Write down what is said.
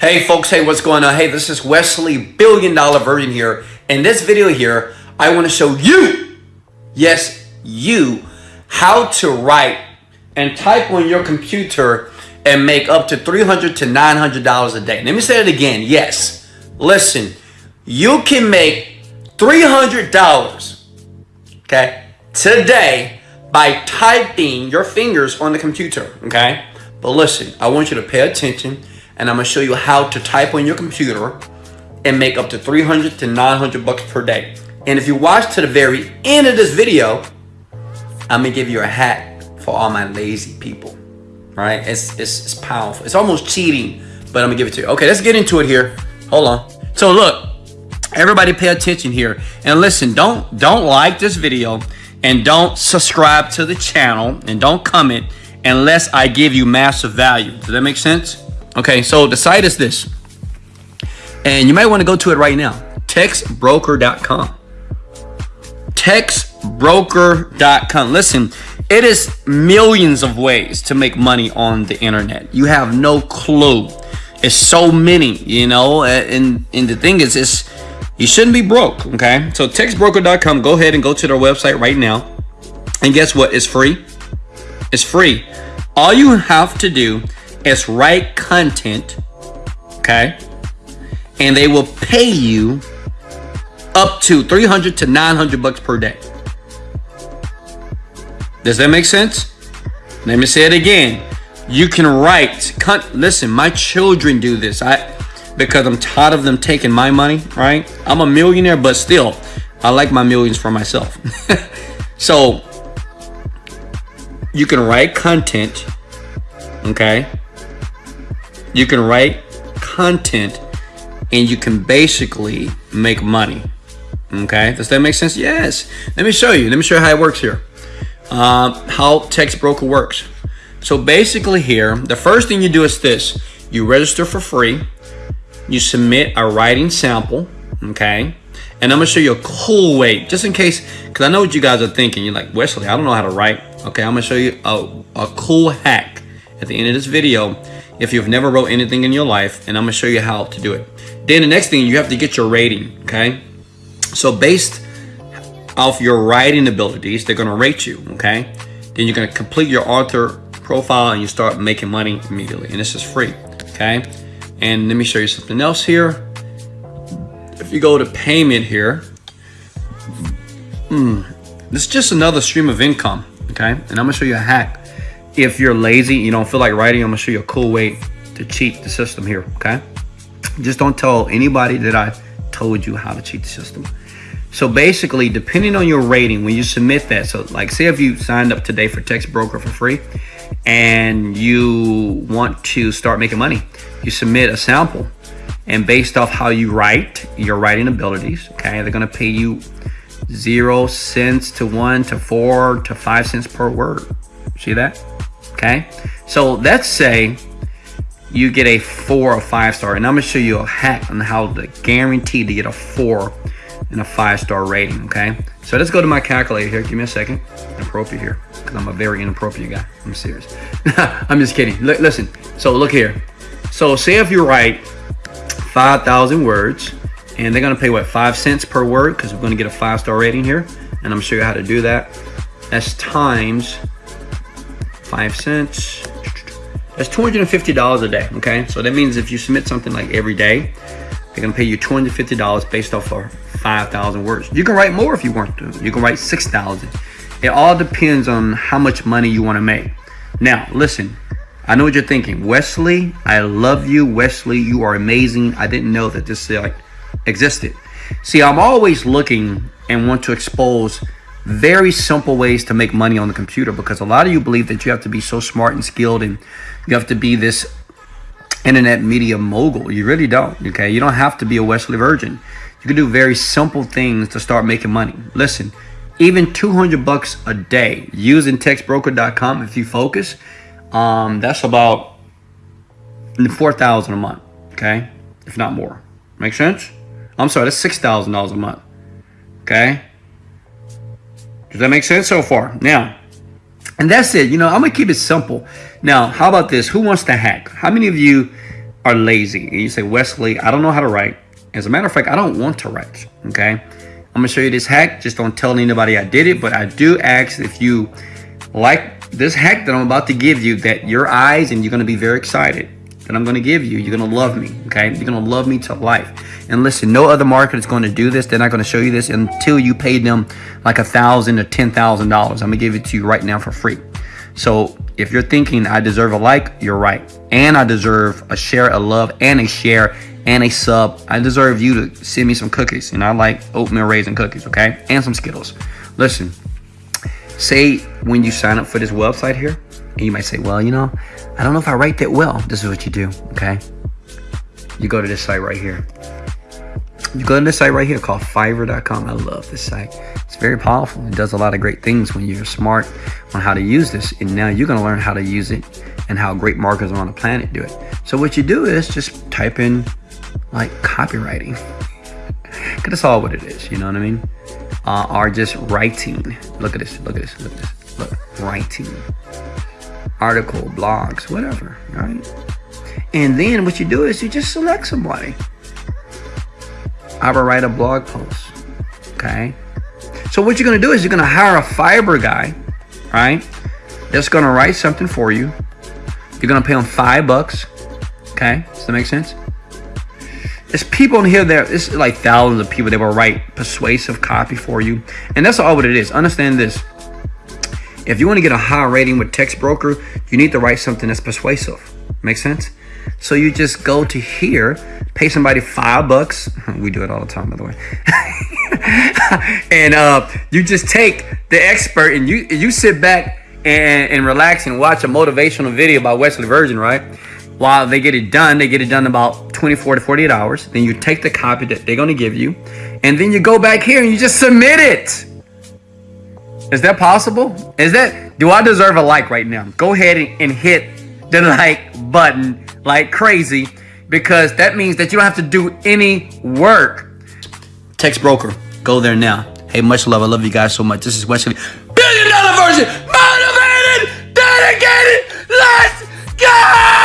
Hey folks, hey, what's going on? Hey, this is Wesley, billion dollar version here. In this video here, I want to show you, yes, you, how to write and type on your computer and make up to $300 to $900 a day. Let me say it again. Yes, listen, you can make $300, okay, today by typing your fingers on the computer, okay? But listen, I want you to pay attention and I'm gonna show you how to type on your computer and make up to 300 to 900 bucks per day. And if you watch to the very end of this video, I'm gonna give you a hack for all my lazy people, right? It's, it's, it's powerful. It's almost cheating, but I'm gonna give it to you. Okay, let's get into it here. Hold on. So look, everybody pay attention here. And listen, don't, don't like this video and don't subscribe to the channel and don't comment unless I give you massive value. Does that make sense? Okay, so the site is this. And you might want to go to it right now. Textbroker.com. Textbroker.com. Listen, it is millions of ways to make money on the internet. You have no clue. It's so many, you know, and, and the thing is, is you shouldn't be broke, okay? So textbroker.com, go ahead and go to their website right now. And guess what? It's free. It's free. All you have to do is write content, okay? And they will pay you up to 300 to 900 bucks per day. Does that make sense? Let me say it again. You can write, content. listen, my children do this. I because I'm tired of them taking my money, right? I'm a millionaire, but still, I like my millions for myself. so you can write content, okay? You can write content and you can basically make money. Okay, does that make sense? Yes. Let me show you. Let me show you how it works here. Um, how Text Broker works. So basically here, the first thing you do is this. You register for free. You submit a writing sample. Okay. And I'm to show you a cool way, just in case, because I know what you guys are thinking. You're like, Wesley, I don't know how to write. Okay, I'm to show you a, a cool hack at the end of this video if you've never wrote anything in your life, and I'm to show you how to do it. Then the next thing, you have to get your rating, okay? So based off your writing abilities, they're to rate you, okay? Then you're to complete your author profile and you start making money immediately. And this is free, okay? And let me show you something else here if you go to payment here, hmm, this is just another stream of income, okay? And I'm gonna show you a hack. If you're lazy, you don't feel like writing, I'm gonna show you a cool way to cheat the system here, okay? Just don't tell anybody that I told you how to cheat the system. So basically, depending on your rating, when you submit that, so like say if you signed up today for Text Broker for free and you want to start making money, you submit a sample and based off how you write, your writing abilities, okay, they're gonna pay you zero cents to one to four to five cents per word. See that? Okay. So let's say you get a four or five star, and I'm gonna show you a hack on how to guarantee to get a four and a five star rating. Okay. So let's go to my calculator here. Give me a second. Inappropriate here because I'm a very inappropriate guy. I'm serious. I'm just kidding. L listen. So look here. So say if you write 5,000 words and they're to pay what five cents per word because we're to get a five star rating here and I'm to show you how to do that that's times five cents that's $250 a day okay so that means if you submit something like every day they're to pay you $250 based off of 5,000 words you can write more if you want to you can write 6,000 it all depends on how much money you want to make now listen I know what you're thinking. Wesley, I love you. Wesley, you are amazing. I didn't know that this like existed. See, I'm always looking and want to expose very simple ways to make money on the computer because a lot of you believe that you have to be so smart and skilled and you have to be this internet media mogul. You really don't, okay? You don't have to be a Wesley Virgin. You can do very simple things to start making money. Listen, even 200 bucks a day using textbroker.com if you focus, um, that's about 4000 a month, okay? If not more. Make sense? I'm sorry, that's $6,000 a month, okay? Does that make sense so far? Now, and that's it. You know, I'm going to keep it simple. Now, how about this? Who wants to hack? How many of you are lazy. And you say, Wesley, I don't know how to write. As a matter of fact, I don't want to write. Okay. I'm gonna show you this hack. Just don't tell anybody I did it, but I do ask if you like this hack that I'm about to give you, that your eyes and you're gonna be very excited that I'm gonna give you. You're gonna love me, okay? You're gonna love me to life. And listen, no other market is gonna do this. They're not gonna show you this until you pay them like a thousand or ten thousand dollars. I'm gonna give it to you right now for free. So if you're thinking I deserve a like, you're right. And I deserve a share, a love, and a share, and a sub. I deserve you to send me some cookies. And I like oatmeal raisin cookies, okay? And some Skittles. Listen, say when you sign up for this website here, and you might say, well, you know, I don't know if I write that well. This is what you do, okay? You go to this site right here. You go to this site right here called Fiverr.com. I love this site. It's very powerful. It does a lot of great things when you're smart on how to use this. And now you're going to learn how to use it and how great marketers on the planet do it. So what you do is just type in like copywriting. Because that's all what it is. You know what I mean? Uh, or just writing. Look at this. Look at this. Look at this. Look, writing article, blogs, whatever, right? And then what you do is you just select somebody. I will write a blog post, okay? So what you're gonna do is you're gonna hire a Fiverr guy, right? That's gonna write something for you. You're gonna pay him five bucks, okay? Does that make sense? There's people in here that it's like thousands of people that will write persuasive copy for you, and that's all what it is. Understand this: if you want to get a high rating with text broker, you need to write something that's persuasive. Make sense? So you just go to here, pay somebody five bucks. We do it all the time, by the way. and uh, you just take the expert and you you sit back and, and relax and watch a motivational video by Wesley Virgin, right? While they get it done, they get it done about 24 to 48 hours. Then you take the copy that they're going to give you, and then you go back here and you just submit it. Is that possible? Is that, do I deserve a like right now? Go ahead and, hit the like button like crazy because that means that you don't have to do any work. Text broker, go there now. Hey, much love. I love you guys so much. This is Wesley. Billion dollar version, motivated, dedicated. Let's go!